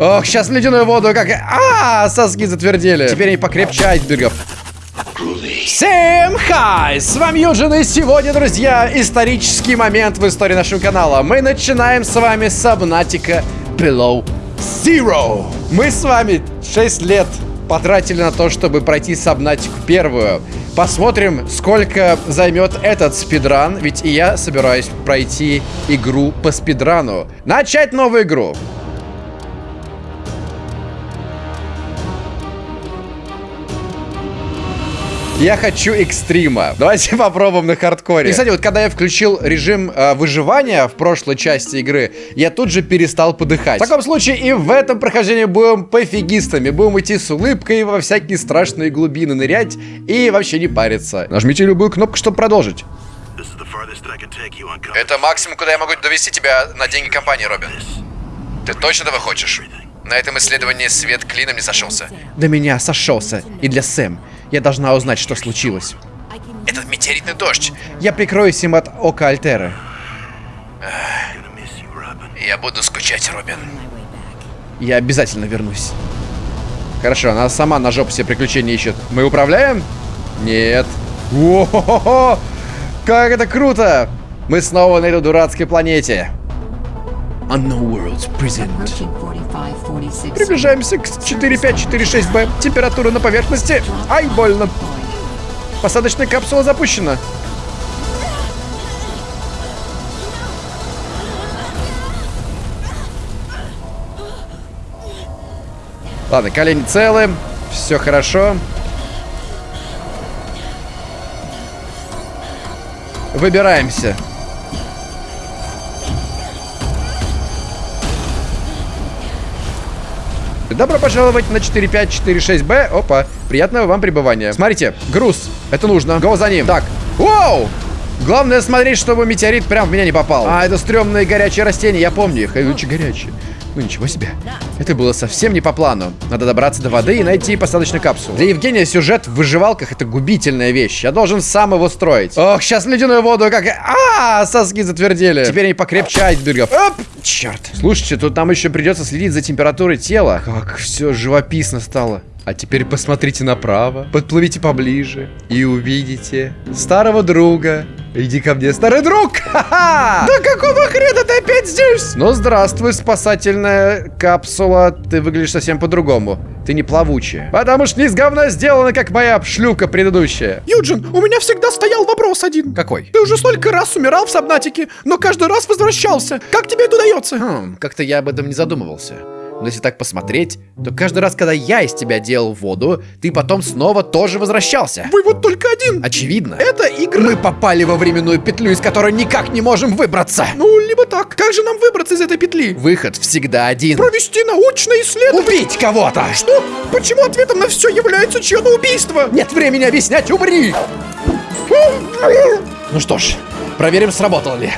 Ох, сейчас ледяную воду как... А, соски затвердели. Теперь они покрепче айсбергов. Всем хай! С вами Юджин, и сегодня, друзья, исторический момент в истории нашего канала. Мы начинаем с вами с Subnautica Below Zero. Мы с вами 6 лет потратили на то, чтобы пройти Subnautica первую. Посмотрим, сколько займет этот спидран, ведь и я собираюсь пройти игру по спидрану. Начать новую игру. Я хочу экстрима. Давайте попробуем на хардкоре. И, кстати, вот когда я включил режим э, выживания в прошлой части игры, я тут же перестал подыхать. В таком случае и в этом прохождении будем пофигистами. Будем идти с улыбкой во всякие страшные глубины нырять и вообще не париться. Нажмите любую кнопку, чтобы продолжить. Это максимум, куда я могу довести тебя на деньги компании, Робин. Ты точно этого хочешь? На этом исследовании свет клином не сошелся. До меня сошелся. И для Сэм. Я должна узнать, что случилось. Этот метеоритный дождь. Я прикроюсь им от ока Альтеры. Я буду скучать, Робин. Я обязательно вернусь. Хорошо, она сама на жопу себе приключения ищет. Мы управляем? Нет. О-хо-хо-хо! Как это круто! Мы снова на этой дурацкой планете. Unknown Worlds Present. Приближаемся к 4546Б. Температура на поверхности. Ай, больно. Посадочная капсула запущена. Ладно, колени целы. Все хорошо. Выбираемся. Добро пожаловать на 4546Б. Опа, приятного вам пребывания. Смотрите, груз. Это нужно. Го за ним. Так. Воу! Главное смотреть, чтобы метеорит прям в меня не попал. А, это стрёмные горячие растения, я помню их. Очень горячие. Ну ничего себе. Это было совсем не по плану. Надо добраться до воды и найти посадочную капсулу. Для Евгения сюжет в выживалках это губительная вещь. Я должен сам его строить. Ох, сейчас ледяную воду как... А, соски затвердели. Теперь они покрепче айсбергов. Оп! Черт. Слушайте, тут нам еще придется следить за температурой тела. Как все живописно стало. А теперь посмотрите направо, подплывите поближе и увидите старого друга. Иди ко мне, старый друг! Ха-ха! Да какого хрена ты опять здесь? Ну, здравствуй, спасательная капсула. Ты выглядишь совсем по-другому. Ты не плавучая. Потому что не из говна сделана, как моя шлюка предыдущая. Юджин, у меня всегда стоял вопрос один. Какой? Ты уже столько раз умирал в Сабнатике, но каждый раз возвращался. Как тебе это удается? Хм, как-то я об этом не задумывался. Но если так посмотреть, то каждый раз, когда я из тебя делал воду, ты потом снова тоже возвращался. Вывод только один. Очевидно. Это игра. Мы попали во временную петлю, из которой никак не можем выбраться. Ну, либо так. Как же нам выбраться из этой петли? Выход всегда один. Провести научное исследование. Убить кого-то. Что? Почему ответом на все является чье-то убийство? Нет времени объяснять, умри. Ну что ж, проверим, сработало ли.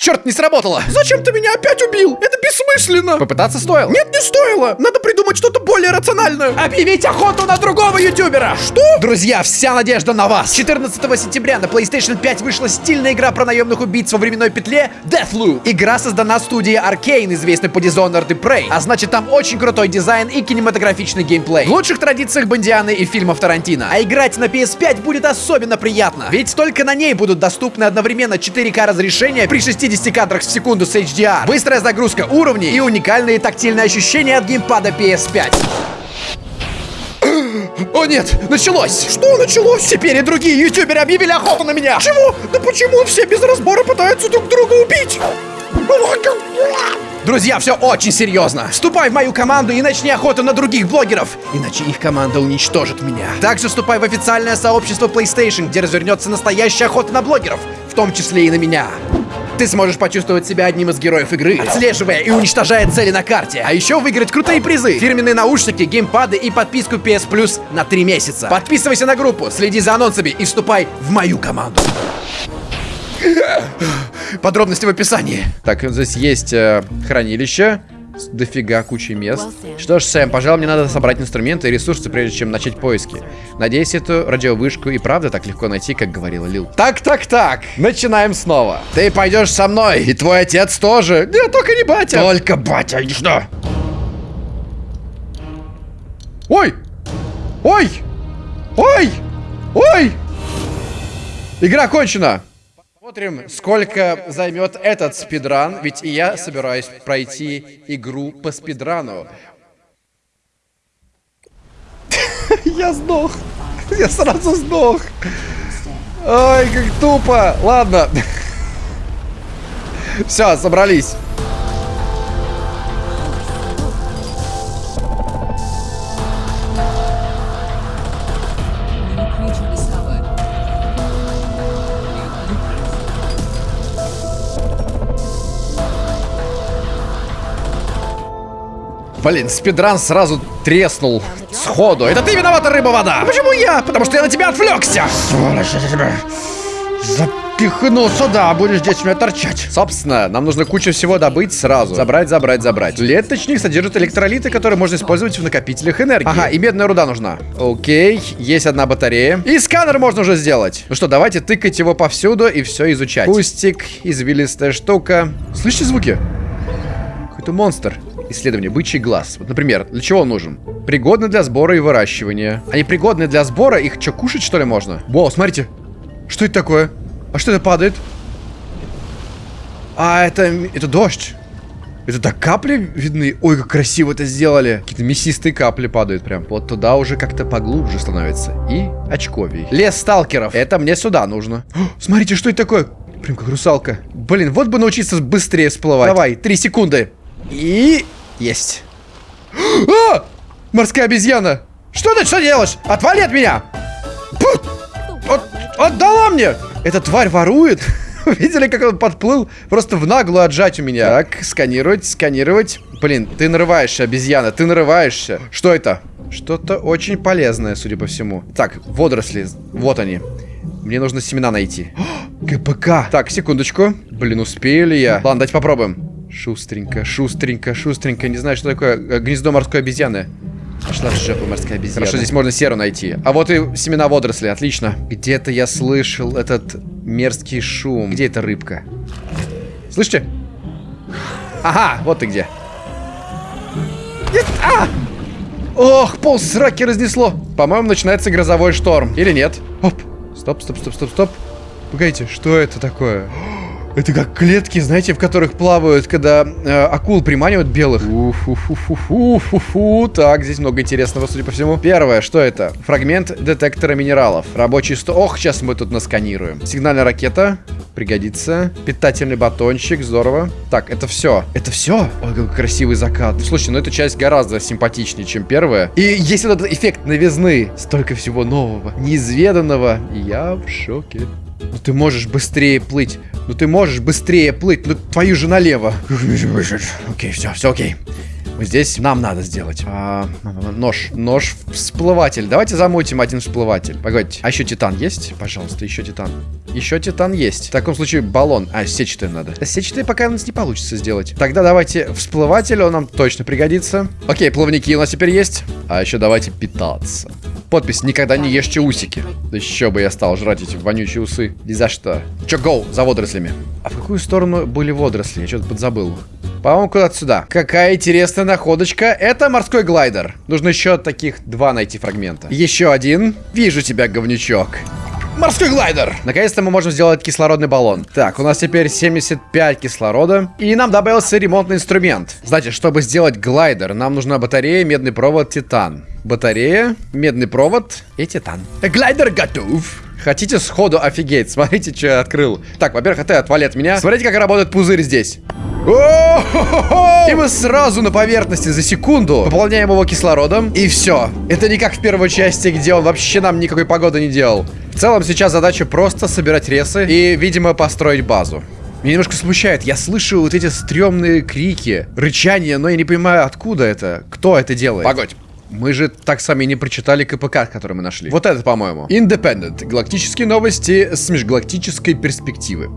Черт, не сработало! Зачем ты меня опять убил? Это бессмысленно! Попытаться стоило? Нет, не стоило! Надо придумать что-то более рациональное! Объявить охоту на другого ютубера! Что? Друзья, вся надежда на вас! 14 сентября на PlayStation 5 вышла стильная игра про наемных убийц во временной петле Deathloop. Игра создана студией Arkane, известной по Dishonored и Prey, а значит там очень крутой дизайн и кинематографичный геймплей. В лучших традициях Бондианы и фильмов Тарантино. А играть на PS5 будет особенно приятно, ведь только на ней будут доступны одновременно 4К разрешения при 60 50 кадрах в секунду с HDR, быстрая загрузка уровней и уникальные тактильные ощущения от геймпада PS5. О нет, началось! Что началось? Теперь и другие ютуберы объявили охоту на меня! Чего? Да почему все без разбора пытаются друг друга убить? Друзья, все очень серьезно. Вступай в мою команду и начни охоту на других блогеров. Иначе их команда уничтожит меня. Также вступай в официальное сообщество PlayStation, где развернется настоящая охота на блогеров, в том числе и на меня. Ты сможешь почувствовать себя одним из героев игры, отслеживая и уничтожая цели на карте. А еще выиграть крутые призы, фирменные наушники, геймпады и подписку PS Plus на 3 месяца. Подписывайся на группу, следи за анонсами и вступай в мою команду. Подробности в описании. Так, здесь есть э, хранилище. Дофига кучи мест. Что ж, Сэм, пожалуй, мне надо собрать инструменты и ресурсы, прежде чем начать поиски. Надеюсь, эту радиовышку и правда так легко найти, как говорила Лил. Так, так, так. Начинаем снова. Ты пойдешь со мной, и твой отец тоже. Нет, только не батя. Только батя, иди сюда. Ой! Ой! Ой! Ой! Игра кончена! Посмотрим, сколько займет этот спидран, ведь и я собираюсь пройти игру по спидрану. Я сдох. Я сразу сдох. Ой, как тупо. Ладно. Все, собрались. Блин, спидран сразу треснул сходу. Это ты виновата, рыба-вода! А почему я? Потому что я на тебя отвлекся! Сволочь, я тебя запихну сюда, будешь здесь меня торчать. Собственно, нам нужно кучу всего добыть сразу. Забрать, забрать, забрать. Леточник содержит электролиты, которые можно использовать в накопителях энергии. Ага, и медная руда нужна. Окей, есть одна батарея. И сканер можно уже сделать. Ну что, давайте тыкать его повсюду и все изучать. Кустик, извилистая штука. Слышите звуки? Какой-то монстр. Исследование. Бычий глаз. Вот, например, для чего он нужен? Пригодны для сбора и выращивания. Они пригодны для сбора? Их что, кушать, что ли, можно? Вау, смотрите. Что это такое? А что это падает? А, это... Это дождь. Это так капли видны? Ой, как красиво это сделали. Какие-то мясистые капли падают прям. Вот туда уже как-то поглубже становится. И очковей. Лес сталкеров. Это мне сюда нужно. О, смотрите, что это такое? Прям как русалка. Блин, вот бы научиться быстрее всплывать. Давай, три секунды. И... Есть. А! Морская обезьяна. Что ты, что делаешь? Отвали от меня. От- отдала мне. Эта тварь ворует. Видели, как он подплыл? Просто в наглую отжать у меня. Так, сканировать, сканировать. Блин, ты нарываешься, обезьяна, ты нарываешься. Что это? Что-то очень полезное, судя по всему. Так, водоросли. Вот они. Мне нужно семена найти. КПК. Так, секундочку. Блин, успею ли я? Ладно, давайте попробуем. Шустренько, шустренько, шустренько. Не знаю, что такое э, гнездо морской обезьяны. Пошла в жопу морская обезьяна. Хорошо, здесь можно серу найти. А вот и семена водорослей, отлично. Где-то я слышал этот мерзкий шум. Где эта рыбка? Слышите? Ага, вот ты где. Нет, а! Ох, пол сраки разнесло. По-моему, начинается грозовой шторм. Или нет? Оп. Стоп, стоп, стоп, стоп, стоп. Погодите, что это такое? Это как клетки, знаете, в которых плавают, когда э, акул приманивают белых. Уфу-фу-фу-фу-фу-фу. Так, здесь много интересного, судя по всему. Первое, что это? Фрагмент детектора минералов. Рабочий сто... Ох, сейчас мы тут насканируем. Сигнальная ракета. Пригодится. Питательный батончик. Здорово. Так, это все. Это все? Ой, какой красивый закат. Слушай, ну эта часть гораздо симпатичнее, чем первая. И есть этот эффект новизны. Столько всего нового, неизведанного. Я в шоке. Ну ты можешь быстрее плыть. Ну ты можешь быстрее плыть. Ну твою же налево. Окей, все, все окей. Здесь, нам надо сделать. А, нож, нож, всплыватель. Давайте замутим один всплыватель. Погодите, а еще титан есть? Пожалуйста, еще титан. Еще титан есть. В таком случае баллон. А, сетчатый надо. А сетчатый пока у нас не получится сделать. Тогда давайте всплыватель, он нам точно пригодится. Окей, плавники у нас теперь есть. А еще давайте питаться. Подпись «Никогда не ешьте усики». Да еще бы я стал жрать эти вонючие усы. Ни за что. Че, гоу, за водорослями. А в какую сторону были водоросли? Я что-то подзабыл. По-моему, куда-то сюда. Какая интересная находочка. Это морской глайдер. Нужно еще таких два найти фрагмента. Еще один. Вижу тебя, говнючок. Морской глайдер! Наконец-то мы можем сделать кислородный баллон. Так, у нас теперь 75 кислорода. И нам добавился ремонтный инструмент. Значит, чтобы сделать глайдер, нам нужна батарея, медный провод, титан. Батарея, медный провод и титан. Глайдер готов. Хотите сходу офигеть? Смотрите, что я открыл. Так, во-первых, это отвали от меня. Смотрите, как работает пузырь здесь. И мы сразу на поверхности за секунду пополняем его кислородом. И все. Это не как в первой части, где он вообще нам никакой погоды не делал. В целом сейчас задача просто собирать ресы и, видимо, построить базу. Меня немножко смущает. Я слышу вот эти стрёмные крики, рычания, но я не понимаю, откуда это. Кто это делает? Погодь. Мы же так сами не прочитали КПК, который мы нашли. Вот это, по-моему. Independent. Галактические новости с межгалактической перспективы.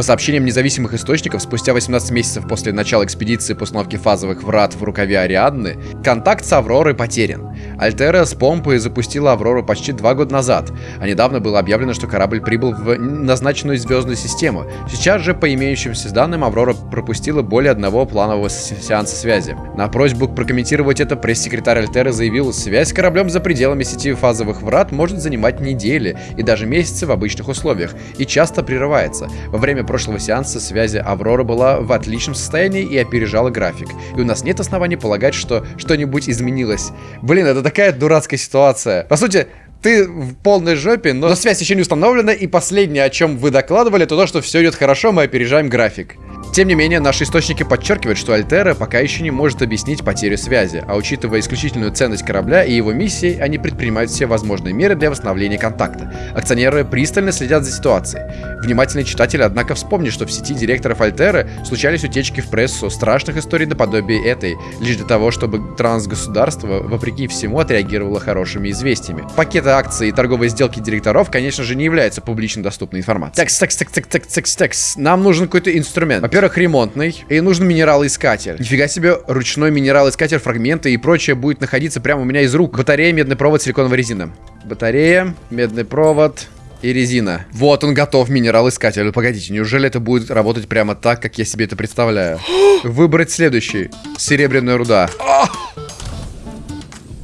По сообщениям независимых источников, спустя 18 месяцев после начала экспедиции по установке фазовых врат в рукаве Ариадны, контакт с Авророй потерян. Альтера с помпой запустила Аврору почти два года назад, а недавно было объявлено, что корабль прибыл в назначенную звездную систему. Сейчас же, по имеющимся данным, Аврора пропустила более одного планового сеанса связи. На просьбу прокомментировать это пресс-секретарь Альтеры заявил, связь с кораблем за пределами сети фазовых врат может занимать недели и даже месяцы в обычных условиях, и часто прерывается. Во время прошлого сеанса связи Аврора была в отличном состоянии и опережала график. И у нас нет оснований полагать, что что-нибудь изменилось. Блин, это такая дурацкая ситуация. По сути, ты в полной жопе, но связь еще не установлена, и последнее, о чем вы докладывали, это то, что все идет хорошо, мы опережаем график. Тем не менее, наши источники подчеркивают, что Альтера пока еще не может объяснить потерю связи, а учитывая исключительную ценность корабля и его миссии, они предпринимают все возможные меры для восстановления контакта. Акционеры пристально следят за ситуацией. Внимательный читатель, однако, вспомнит, что в сети директоров Альтеры случались утечки в прессу страшных историй наподобие этой, лишь для того, чтобы трансгосударство, вопреки всему, отреагировало хорошими известиями. Пакеты акций и торговые сделки директоров, конечно же, не являются публично доступной информацией. Текс, текс, текс, текс, текс, текс. Нам нужен какой-то инструмент. Во-первых, ремонтный. И нужен минералоискатель. Нифига себе, ручной минералоискатель, фрагменты и прочее будет находиться прямо у меня из рук. Батарея, медный провод, силиконовая резина. Батарея, медный провод, и резина. Вот он готов, минерал-искатель. Погодите, неужели это будет работать прямо так, как я себе это представляю? Выбрать следующий. Серебряная руда.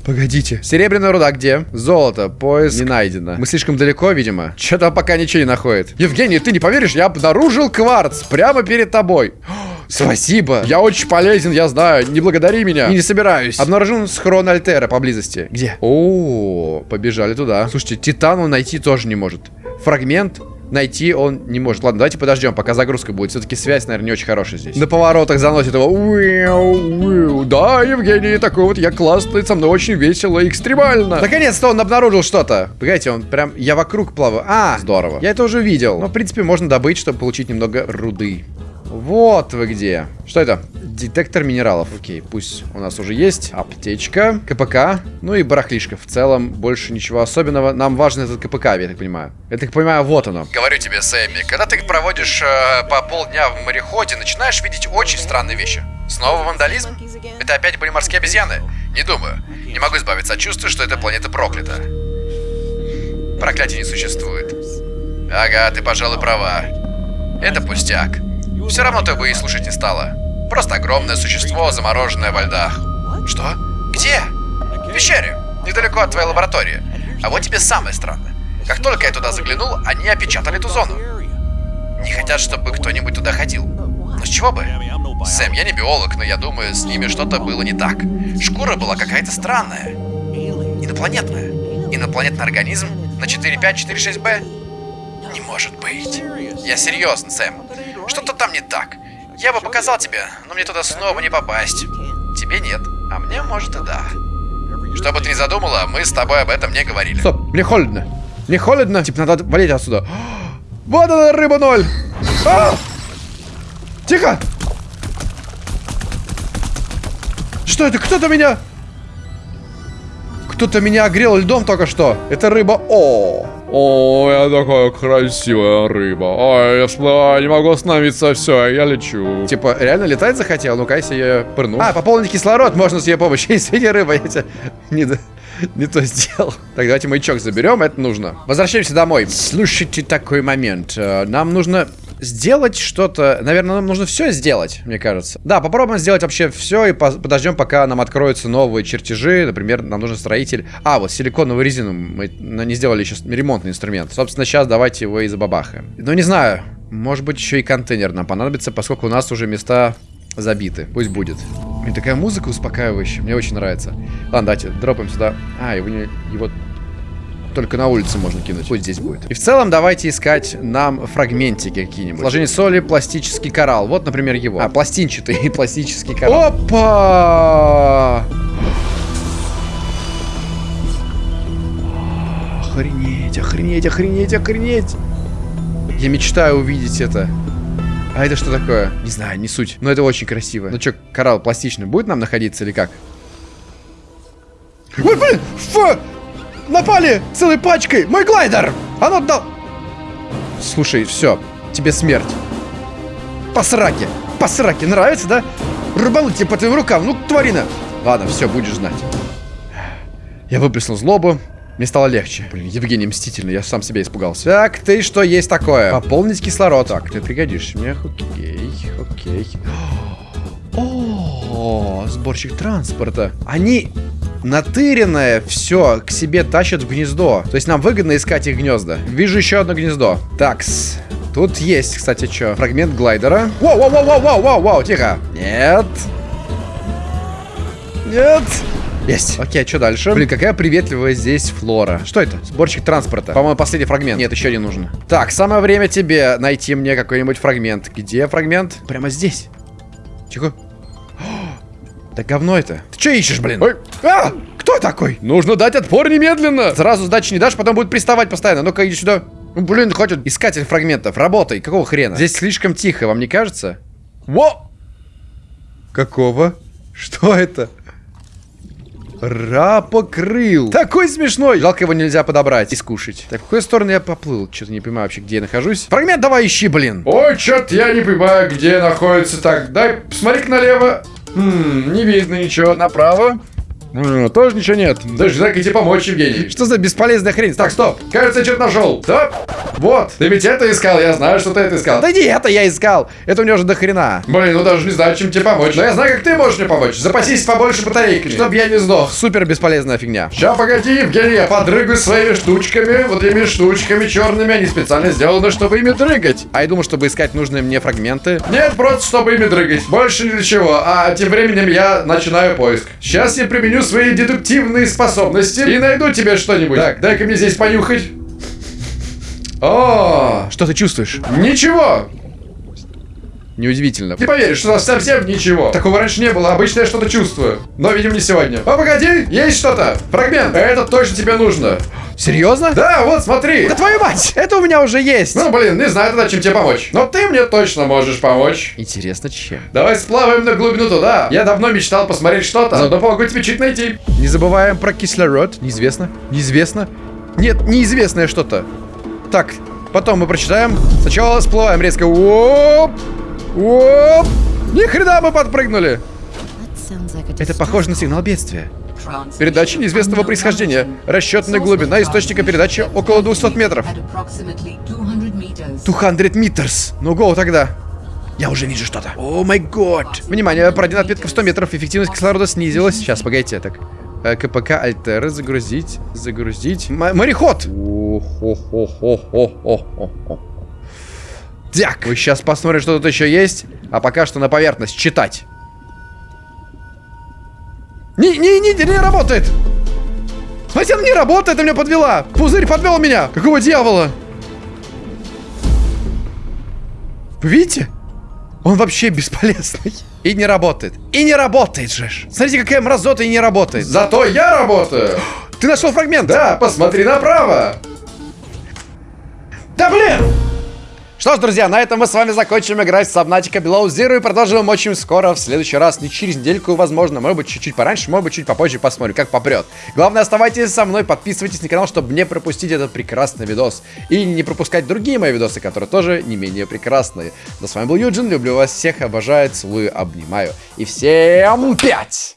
Погодите. Серебряная руда где? Золото. Поиск не найдено. Мы слишком далеко, видимо. Что-то пока ничего не находит. Евгений, ты не поверишь, я обнаружил кварц прямо перед тобой. Спасибо. Я очень полезен, я знаю. Не благодари меня. И не собираюсь. Обнаружен схрон Альтера поблизости. Где? О, побежали туда. Слушайте, Титан он найти тоже не может. Фрагмент найти он не может. Ладно, давайте подождем, пока загрузка будет. Все-таки связь, наверное, не очень хорошая здесь. На поворотах заносит его. Да, Евгений, такой вот я классный, со мной очень весело и экстремально. Наконец-то он обнаружил что-то. Погодите, он прям... Я вокруг плаваю. А, здорово. Я это уже видел. Но, в принципе, можно добыть, чтобы получить немного руды. Вот вы где. Что это? Детектор минералов. Окей, пусть у нас уже есть. Аптечка, КПК, ну и барахлишка. В целом, больше ничего особенного. Нам важен этот КПК, я так понимаю. Я так понимаю, вот оно. Говорю тебе, Сэмми, когда ты проводишь э, по полдня в мореходе, начинаешь видеть очень странные вещи. Снова вандализм? Это опять были морские обезьяны? Не думаю. Не могу избавиться от чувства, что эта планета проклята. Проклятия не существует. Ага, ты, пожалуй, права. Это пустяк. Все равно ты бы и слушать не стала. Просто огромное существо, замороженное во льдах. Что? Где? В пещере, недалеко от твоей лаборатории. А вот тебе самое странное. Как только я туда заглянул, они опечатали эту зону. Не хотят, чтобы кто-нибудь туда ходил. Но с чего бы? Сэм, я не биолог, но я думаю, с ними что-то было не так. Шкура была какая-то странная. Инопланетная. Инопланетный организм на 4546Б? Не может быть. Я серьезно, Сэм. Что-то там не так. Я бы показал тебе, но мне туда снова не попасть. Тебе нет, а мне может и да. Что бы ты ни задумала, мы с тобой об этом не говорили. Стоп, мне холодно. Мне холодно. Типа надо валить отсюда. Вот она, рыба ноль. А! Тихо. Что это? Кто-то меня... Кто-то меня огрел льдом только что. Это рыба. О, о, я такая красивая рыба. Ой, я всплываю, не могу остановиться, все, я лечу. Типа, реально летать захотел? Ну-ка, если я пырну. А, пополнить кислород можно с ее помощью. Извини, рыба, я тебя не, не то сделал. Так, давайте маячок заберем, это нужно. Возвращаемся домой. Слушайте такой момент. Э, нам нужно сделать что-то. Наверное, нам нужно все сделать, мне кажется. Да, попробуем сделать вообще все и подождем, пока нам откроются новые чертежи. Например, нам нужен строитель. А, вот силиконовую резину. Мы не сделали еще ремонтный инструмент. Собственно, сейчас давайте его и забабахаем. Ну, не знаю. Может быть, еще и контейнер нам понадобится, поскольку у нас уже места забиты. Пусть будет. И такая музыка успокаивающая. Мне очень нравится. Ладно, давайте дропаем сюда. А, его, не, его только на улице можно кинуть. Пусть здесь будет. И в целом давайте искать нам фрагментики какие-нибудь. Сложение соли, пластический коралл. Вот, например, его. А, пластинчатый пластический коралл. Опа! Охренеть, охренеть, охренеть, охренеть. Я мечтаю увидеть это. А это что такое? Не знаю, не суть. Но это очень красиво. Ну что, коралл пластичный будет нам находиться или как? Ой, блин! Фу! Напали целой пачкой! Мой глайдер! Оно дал... Слушай, все, тебе смерть. По сраке. Нравится, да? Рубануть тебе по твоим рукам. Ну, тварина. Ладно, все, будешь знать. Я выплеснул злобу. Мне стало легче. Блин, Евгений мстительный, я сам себя испугался. Так, ты что есть такое? Пополнить кислород. Так, ты пригодишься мне. Окей, окей. О, сборщик транспорта. Они натыренное все к себе тащат в гнездо. То есть нам выгодно искать их гнезда. Вижу еще одно гнездо. Такс. Тут есть, кстати, что? Фрагмент глайдера. Воу, воу, воу, воу, воу, воу, воу, тихо. Нет. Нет. Есть. Окей, а что дальше? Блин, какая приветливая здесь флора. Что это? Сборщик транспорта. По-моему, последний фрагмент. Нет, еще не нужно. Так, самое время тебе найти мне какой-нибудь фрагмент. Где фрагмент? Прямо здесь. Тихо. Да говно это. Ты что ищешь, блин? Ой. А! Кто такой? Нужно дать отпор немедленно. Сразу сдачи не дашь, потом будет приставать постоянно. Ну-ка, иди сюда. Ну, блин, хватит. Искатель фрагментов. Работай. Какого хрена? Здесь слишком тихо, вам не кажется? Во! Какого? Что это? Рапокрыл. Такой смешной. Жалко его нельзя подобрать и скушать. Так, в какую сторону я поплыл? Что-то не понимаю вообще, где я нахожусь. Фрагмент давай ищи, блин. Ой, чё-то я не понимаю, где находится. Так, дай, посмотри налево. Хм, не видно ничего. Направо. М, Тоже ничего нет. Даже так идти помочь, Евгений. Что за бесполезная хрень? Так, стоп. Кажется, я что-то нашел. Стоп. Вот. Ты ведь это искал, я знаю, что ты это искал. Да не это я искал. Это у меня уже до хрена. Блин, ну даже не знаю, чем тебе помочь. Но я знаю, как ты можешь мне помочь. Запасись побольше батарейками, чтобы я не сдох. Супер бесполезная фигня. Ща, погоди, Евгений, я подрыгаю своими штучками. Вот этими штучками черными. Они специально сделаны, чтобы ими дрыгать. А я думал, чтобы искать нужные мне фрагменты. Нет, просто чтобы ими дрыгать. Больше ни для чего. А тем временем я начинаю поиск. Сейчас я применю свои дедуктивные способности и найду тебе что-нибудь. Так, дай-ка мне здесь понюхать. О, Что ты чувствуешь? ничего. Неудивительно. Не поверишь, что совсем ничего. Такого раньше не было, обычно я что-то чувствую. Но, видимо, не сегодня. О, погоди, есть что-то. Фрагмент. Это точно тебе нужно. Серьезно? Да, вот, смотри. Да твою мать! Это у меня уже есть! Ну, блин, не знаю тогда, чем тебе помочь. Но ты мне точно можешь помочь. Интересно, чем? Давай сплаваем на глубину туда. Я давно мечтал посмотреть что-то. Заодно помогу тебе чуть найти. Не забываем про кислород. Неизвестно. Неизвестно. Нет, неизвестное что-то. Так, потом мы прочитаем. Сначала всплываем резко. Оп! Оп! Ни хрена мы подпрыгнули. Это похоже на сигнал бедствия. Передача неизвестного происхождения. Расчетная глубина источника передачи около 200 метров. 200 meters. Ну, гоу тогда. Я уже вижу что-то. О май год. Внимание, пройдена отметка в 100 метров. Эффективность кислорода снизилась. Сейчас, погодите, так. Э, КПК Альтеры загрузить, загрузить. М- мореход! Так, вы сейчас посмотрим, что тут еще есть. А пока что на поверхность читать. Не, не, не, не работает! Смотрите, она не работает, она меня подвела! Пузырь подвел меня! Какого дьявола? Вы видите? Он вообще бесполезный. И не работает. И не работает же. Смотрите, какая мразота и не работает. Зато я работаю. Ты нашел фрагмент? Да, посмотри направо. Да блин! Что ж, друзья, на этом мы с вами закончим играть в Subnautica Below Zero и продолжим очень скоро, в следующий раз, не через недельку, возможно, может быть, чуть-чуть пораньше, может быть, чуть попозже, посмотрим, как попрет. Главное, оставайтесь со мной, подписывайтесь на канал, чтобы не пропустить этот прекрасный видос. И не пропускать другие мои видосы, которые тоже не менее прекрасные. Да, с вами был Юджин, люблю вас всех, обожаю, целую, обнимаю. И всем пять!